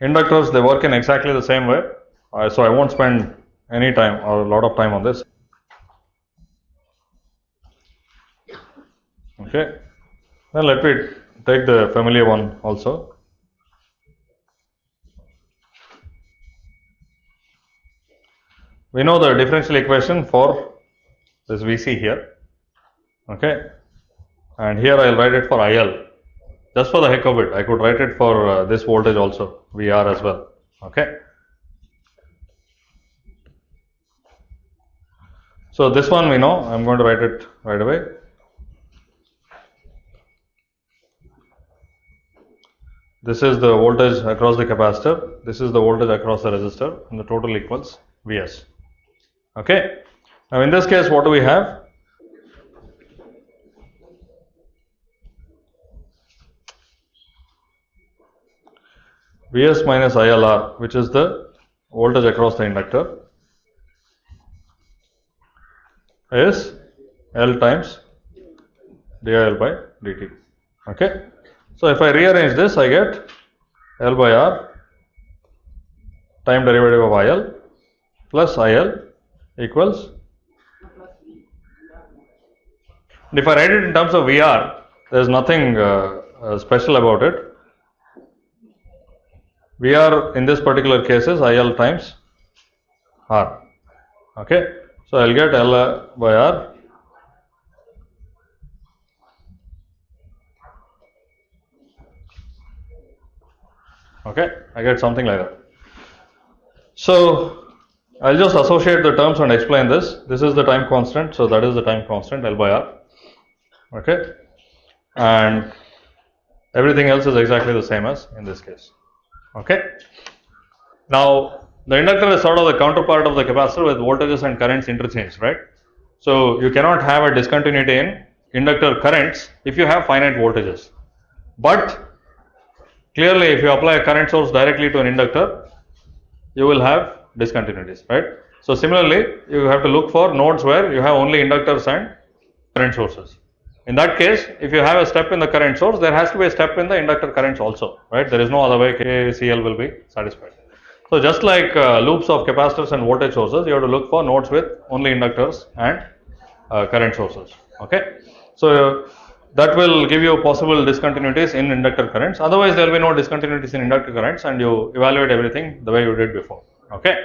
Inductors they work in exactly the same way. Uh, so I won't spend any time or a lot of time on this. Okay. Then let me take the familiar one also. We know the differential equation for this VC here. Okay. And here I will write it for IL. Just for the heck of it, I could write it for uh, this voltage also, VR as well. Okay. So this one we know, I am going to write it right away. This is the voltage across the capacitor, this is the voltage across the resistor and the total equals Vs. Okay. Now in this case what do we have? Vs minus ILR which is the voltage across the inductor is L times dIL by dt. Okay. So, if I rearrange this I get L by R time derivative of IL plus IL equals and if I write it in terms of VR there is nothing uh, uh, special about it. VR in this particular case is IL times R. Okay. So, I will get L by R okay I get something like that. So, I will just associate the terms and explain this. This is the time constant, so that is the time constant L by R okay and everything else is exactly the same as in this case okay. Now the inductor is sort of the counterpart of the capacitor with voltages and currents interchanged, right. So, you cannot have a discontinuity in inductor currents if you have finite voltages, but clearly if you apply a current source directly to an inductor, you will have discontinuities, right. So, similarly you have to look for nodes where you have only inductors and current sources. In that case, if you have a step in the current source, there has to be a step in the inductor currents also, right. There is no other way KCL will be satisfied. So, just like uh, loops of capacitors and voltage sources, you have to look for nodes with only inductors and uh, current sources. Okay. So, that will give you possible discontinuities in inductor currents. Otherwise, there will be no discontinuities in inductor currents and you evaluate everything the way you did before. Okay.